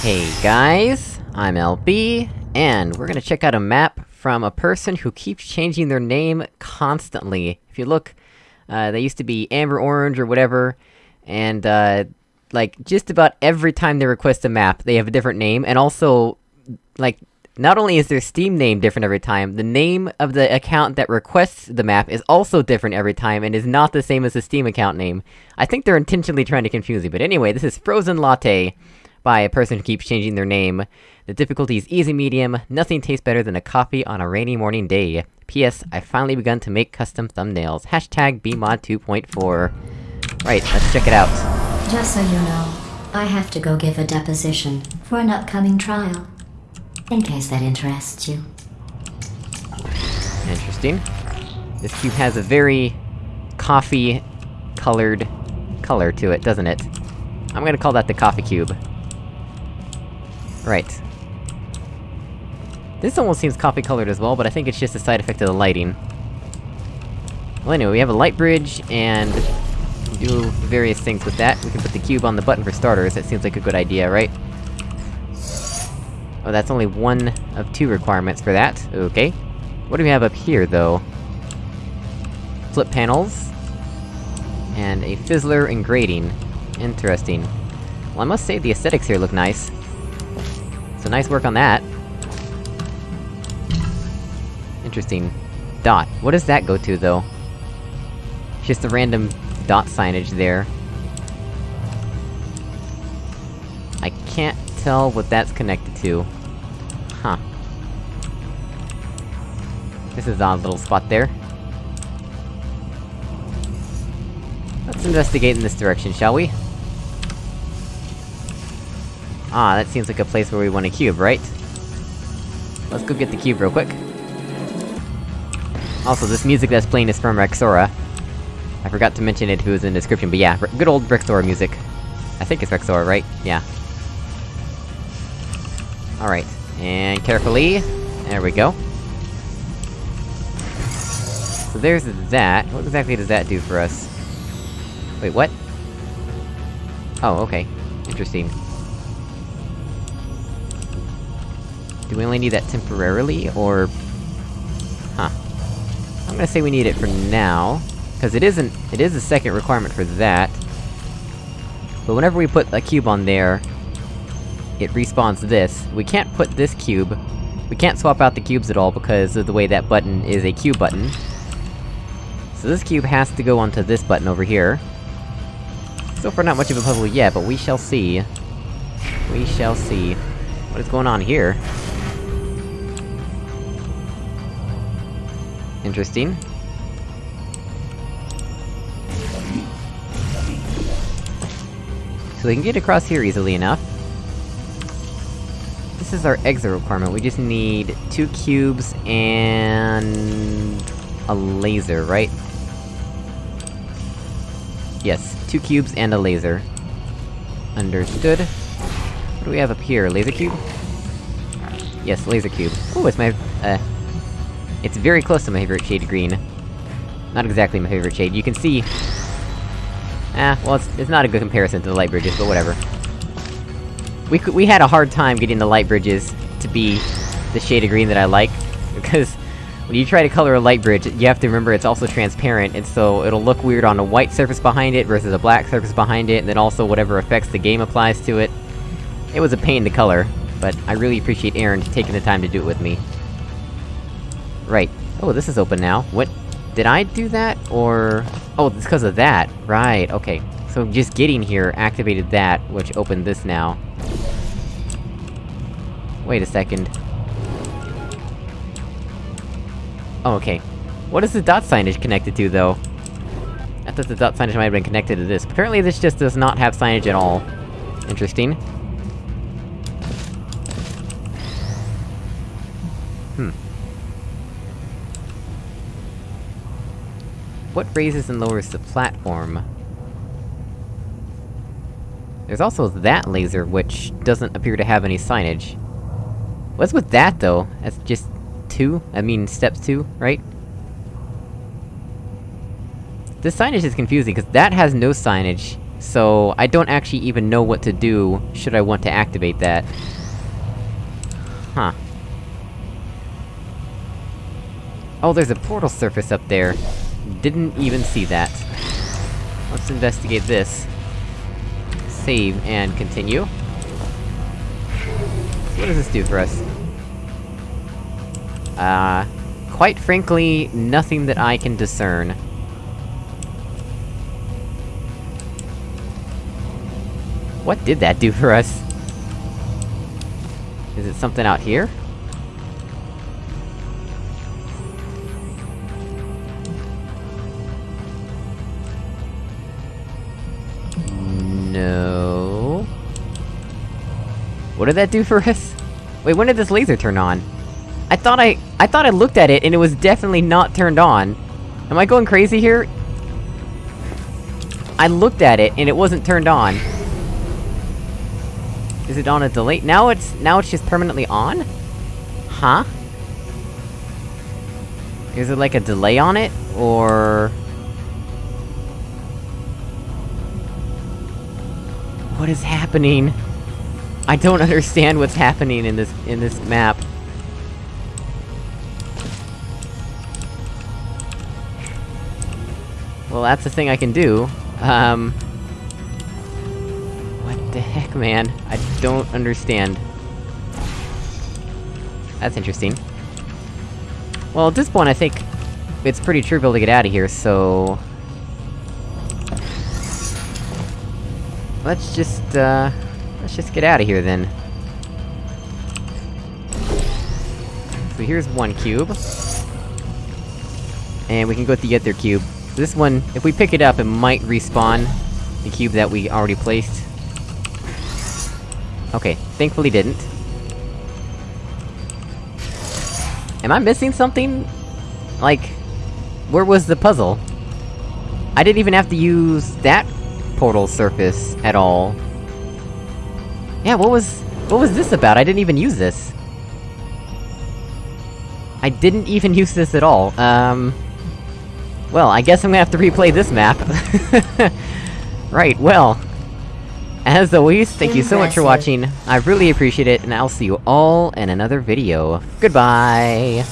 Hey guys, I'm LB, and we're gonna check out a map from a person who keeps changing their name constantly. If you look, uh, they used to be Amber Orange or whatever, and uh, like, just about every time they request a map, they have a different name, and also, like, not only is their Steam name different every time, the name of the account that requests the map is also different every time, and is not the same as the Steam account name. I think they're intentionally trying to confuse you, but anyway, this is Frozen Latte, by a person who keeps changing their name. The difficulty is easy medium, nothing tastes better than a coffee on a rainy morning day. P.S. I've finally begun to make custom thumbnails. Hashtag BEEmod 2.4. Right, let's check it out. Just so you know, I have to go give a deposition for an upcoming trial. In case that interests you. Interesting. This cube has a very... coffee-colored color to it, doesn't it? I'm gonna call that the coffee cube. Right. This almost seems coffee-colored as well, but I think it's just a side effect of the lighting. Well anyway, we have a light bridge, and... do various things with that. We can put the cube on the button for starters, that seems like a good idea, right? Oh, that's only one of two requirements for that, okay. What do we have up here, though? Flip panels... And a fizzler and grating. Interesting. Well, I must say the aesthetics here look nice. So nice work on that. Interesting. Dot. What does that go to, though? Just a random dot signage there. I can't tell what that's connected to. Huh. This is an odd little spot there. Let's investigate in this direction, shall we? Ah, that seems like a place where we want a cube, right? Let's go get the cube real quick. Also, this music that's playing is from Rexora. I forgot to mention it who was in the description, but yeah, good old Rexora music. I think it's Rexora, right? Yeah. Alright, and carefully... There we go. So there's that. What exactly does that do for us? Wait, what? Oh, okay. Interesting. Do we only need that temporarily, or... Huh. I'm gonna say we need it for now, because it isn't- it is a second requirement for that. But whenever we put a cube on there, it respawns this. We can't put this cube... We can't swap out the cubes at all because of the way that button is a cube button. So this cube has to go onto this button over here. So far not much of a puzzle yet, but we shall see. We shall see. What is going on here? Interesting. So we can get across here easily enough. This is our exit requirement, we just need two cubes and... a laser, right? Yes, two cubes and a laser. Understood. What do we have up here, laser cube? Yes, laser cube. Oh, it's my, uh... It's very close to my favorite shade of green. Not exactly my favorite shade, you can see... Ah, well, it's, it's not a good comparison to the light bridges, but whatever. We we had a hard time getting the light bridges to be the shade of green that I like, because when you try to color a light bridge, you have to remember it's also transparent, and so it'll look weird on a white surface behind it versus a black surface behind it, and then also whatever effects the game applies to it. It was a pain to color, but I really appreciate Aaron taking the time to do it with me. Right. Oh, this is open now. What? Did I do that, or...? Oh, it's because of that. Right, okay. So just getting here activated that, which opened this now. Wait a second. Oh, okay. What is the dot signage connected to, though? I thought the dot signage might have been connected to this. Apparently this just does not have signage at all. Interesting. What raises and lowers the platform? There's also that laser, which doesn't appear to have any signage. What's with that, though? That's just... two? I mean, steps two, right? This signage is confusing, because that has no signage, So, I don't actually even know what to do, should I want to activate that. Huh. Oh, there's a portal surface up there. Didn't even see that. Let's investigate this. Save, and continue. What does this do for us? Uh... Quite frankly, nothing that I can discern. What did that do for us? Is it something out here? Did that do for us? Wait, when did this laser turn on? I thought I- I thought I looked at it, and it was definitely not turned on. Am I going crazy here? I looked at it, and it wasn't turned on. Is it on a delay? Now it's- now it's just permanently on? Huh? Is it like a delay on it? Or... What is happening? I don't understand what's happening in this- in this map. Well, that's the thing I can do. Um... What the heck, man? I don't understand. That's interesting. Well, at this point, I think... It's pretty trivial to get out of here, so... Let's just, uh... Let's just get out of here, then. So here's one cube. And we can go with the other cube. This one, if we pick it up, it might respawn the cube that we already placed. Okay, thankfully didn't. Am I missing something? Like... Where was the puzzle? I didn't even have to use that portal surface at all. Yeah, what was... What was this about? I didn't even use this. I didn't even use this at all, um... Well, I guess I'm gonna have to replay this map. right, well... As always, thank you so much for watching, I really appreciate it, and I'll see you all in another video. Goodbye!